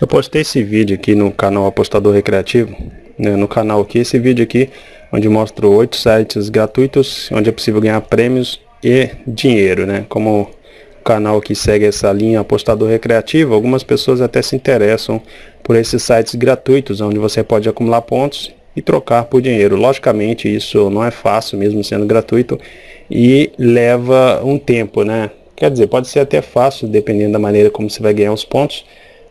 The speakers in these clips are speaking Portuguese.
Eu postei esse vídeo aqui no canal Apostador Recreativo, né, no canal aqui, esse vídeo aqui, onde mostro oito sites gratuitos, onde é possível ganhar prêmios e dinheiro, né? Como o canal aqui segue essa linha Apostador Recreativo, algumas pessoas até se interessam por esses sites gratuitos, onde você pode acumular pontos e trocar por dinheiro. Logicamente, isso não é fácil, mesmo sendo gratuito, e leva um tempo, né? Quer dizer, pode ser até fácil, dependendo da maneira como você vai ganhar os pontos,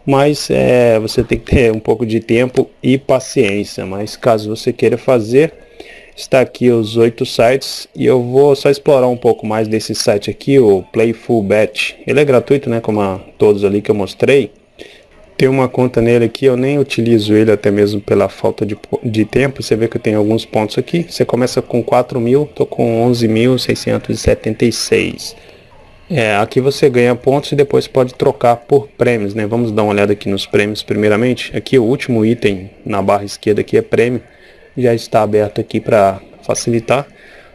mas é, você tem que ter um pouco de tempo e paciência. Mas caso você queira fazer, está aqui os oito sites e eu vou só explorar um pouco mais desse site aqui, o Playful Bet. Ele é gratuito, né, como a todos ali que eu mostrei. Tem uma conta nele aqui, eu nem utilizo ele até mesmo pela falta de, de tempo. Você vê que eu tenho alguns pontos aqui. Você começa com 4 mil, tô com 11.676. É, aqui você ganha pontos e depois pode trocar por prêmios, né? Vamos dar uma olhada aqui nos prêmios primeiramente. Aqui o último item na barra esquerda aqui é prêmio. Já está aberto aqui para facilitar.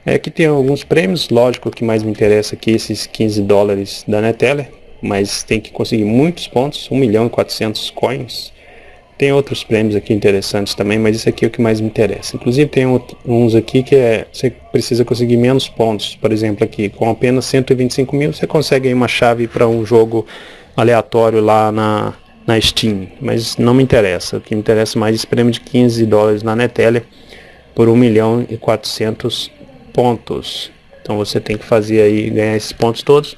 É, aqui tem alguns prêmios, lógico que mais me interessa aqui esses 15 dólares da Neteller, mas tem que conseguir muitos pontos, 1 milhão e 400 coins. Tem outros prêmios aqui interessantes também, mas isso aqui é o que mais me interessa. Inclusive tem uns aqui que é, você precisa conseguir menos pontos. Por exemplo aqui, com apenas 125 mil você consegue uma chave para um jogo aleatório lá na, na Steam. Mas não me interessa. O que me interessa mais é esse prêmio de 15 dólares na Neteller por 1 milhão e 400 pontos. Então você tem que fazer aí, ganhar esses pontos todos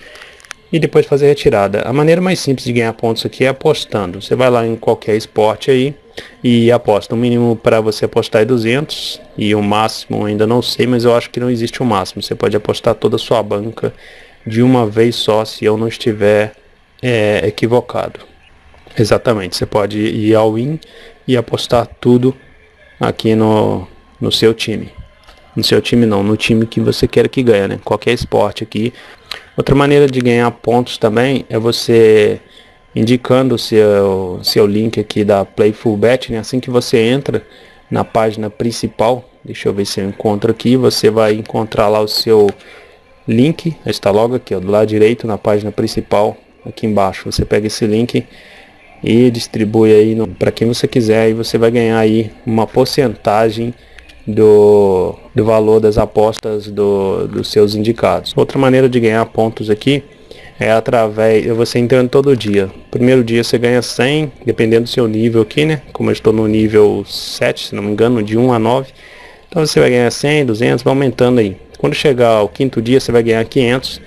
e depois fazer retirada. A maneira mais simples de ganhar pontos aqui é apostando. Você vai lá em qualquer esporte aí e aposta. O mínimo para você apostar é 200 e o máximo ainda não sei, mas eu acho que não existe o um máximo. Você pode apostar toda a sua banca de uma vez só, se eu não estiver é, equivocado. Exatamente, você pode ir ao win e apostar tudo aqui no, no seu time. No seu time não, no time que você quer que ganhe, né? Qualquer esporte aqui Outra maneira de ganhar pontos também é você indicando o seu, seu link aqui da Playful Bet, né? Assim que você entra na página principal, deixa eu ver se eu encontro aqui, você vai encontrar lá o seu link, está logo aqui, ó, do lado direito na página principal, aqui embaixo. Você pega esse link e distribui aí para quem você quiser e você vai ganhar aí uma porcentagem do, do valor das apostas do, dos seus indicados. Outra maneira de ganhar pontos aqui é através de você entrando todo dia. Primeiro dia você ganha 100, dependendo do seu nível aqui, né? Como eu estou no nível 7, se não me engano, de 1 a 9. Então você vai ganhar 100, 200, vai aumentando aí. Quando chegar ao quinto dia você vai ganhar 500.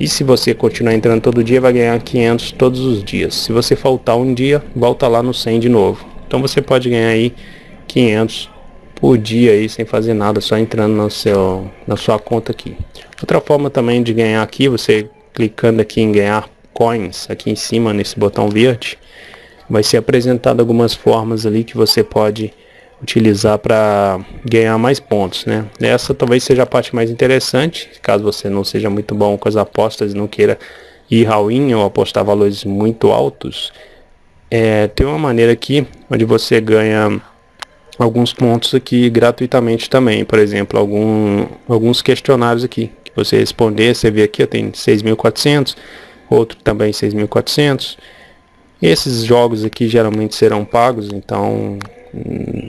E se você continuar entrando todo dia, vai ganhar 500 todos os dias. Se você faltar um dia, volta lá no 100 de novo. Então você pode ganhar aí 500 por dia aí sem fazer nada, só entrando no seu, na sua conta aqui. Outra forma também de ganhar aqui, você clicando aqui em ganhar coins, aqui em cima nesse botão verde, vai ser apresentado algumas formas ali que você pode utilizar para ganhar mais pontos, né? Essa talvez seja a parte mais interessante, caso você não seja muito bom com as apostas e não queira ir all in ou apostar valores muito altos. É, tem uma maneira aqui onde você ganha alguns pontos aqui gratuitamente também. Por exemplo, algum, alguns questionários aqui. Que você responder, você vê aqui, tem 6.400, outro também 6.400. Esses jogos aqui geralmente serão pagos, então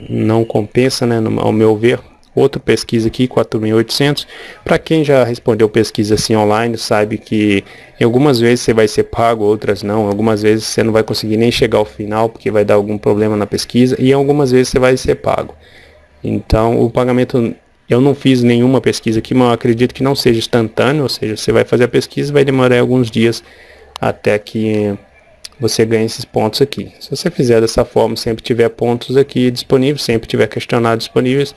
não compensa, né, ao meu ver. Outra pesquisa aqui, 4.800. Para quem já respondeu pesquisa assim online, sabe que algumas vezes você vai ser pago, outras não. Algumas vezes você não vai conseguir nem chegar ao final porque vai dar algum problema na pesquisa. E algumas vezes você vai ser pago. Então o pagamento, eu não fiz nenhuma pesquisa aqui, mas acredito que não seja instantâneo. Ou seja, você vai fazer a pesquisa vai demorar alguns dias até que você ganhe esses pontos aqui. Se você fizer dessa forma, sempre tiver pontos aqui disponíveis, sempre tiver questionários disponíveis,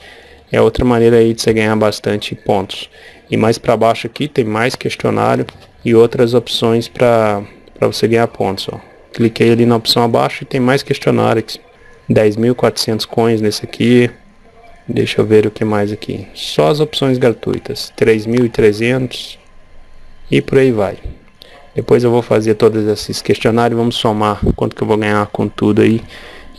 é outra maneira aí de você ganhar bastante pontos. E mais para baixo aqui tem mais questionário e outras opções para você ganhar pontos. Ó. Cliquei ali na opção abaixo e tem mais questionários. 10.400 coins nesse aqui. Deixa eu ver o que mais aqui. Só as opções gratuitas. 3.300 e por aí vai. Depois eu vou fazer todos esses questionários. Vamos somar quanto que eu vou ganhar com tudo aí.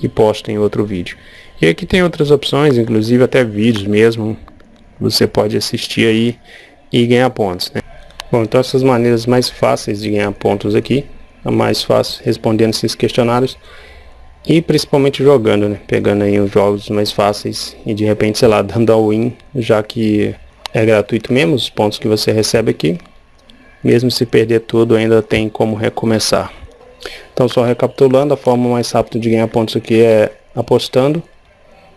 E posto em outro vídeo. E aqui tem outras opções, inclusive até vídeos mesmo. Você pode assistir aí e ganhar pontos. Né? Bom, então essas maneiras mais fáceis de ganhar pontos aqui. A mais fácil respondendo esses questionários E principalmente jogando, né? Pegando aí os jogos mais fáceis e de repente, sei lá, dando all win, já que é gratuito mesmo, os pontos que você recebe aqui. Mesmo se perder tudo, ainda tem como recomeçar. Então, só recapitulando, a forma mais rápida de ganhar pontos aqui é apostando,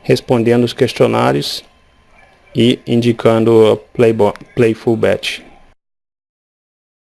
respondendo os questionários e indicando Play, Play Full Bet.